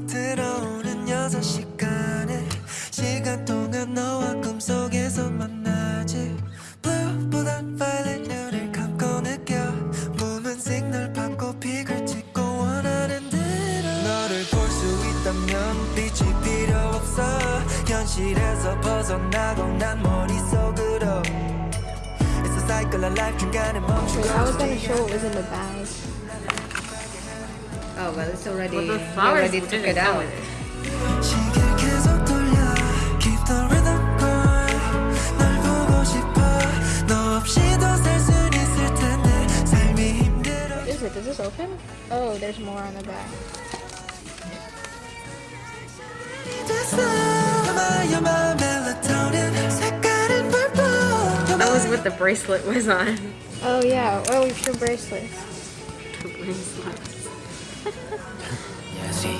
꼭 들어오는 6시간에 시간 동안 너와 꿈속에서 만나지. Blue보단 Violet 눈을 감고 느껴. 몸은 signal 받고 픽을 찍고 원하는 대로. 너를 볼 수 있다면 빛이 필요 없어. 현실에서 벗어나고 난 머릿속으로. It's a cycle of life 중간에 멈추고 I was gonna show it was in the bag. Oh well, it's already. Well, the flowers already took it out. Is it? Is this open? Oh, there's more on the back. That was what the bracelet was on. Oh yeah. Oh, we should bracelets. The bracelets. Yeah, see,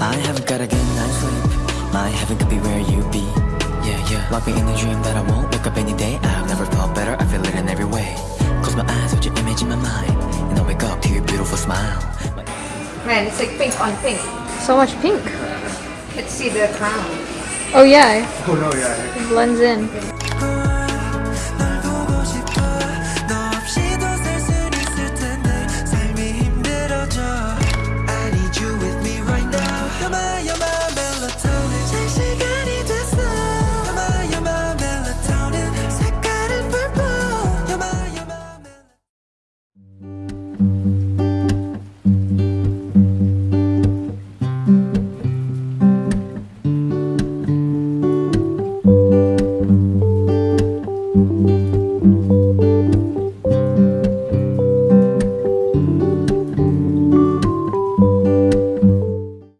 I haven't got a good night's sleep. My heaven could be where you be. Yeah, yeah. Lock me in a dream that I won't wake up any day. I've never felt better. I feel it in every way. Close my eyes, watch your image in my mind, and I'll wake up to your beautiful smile. Man, it's like pink on pink. So much pink. Let's see the crown. Oh yeah. Oh no, yeah. It blends in.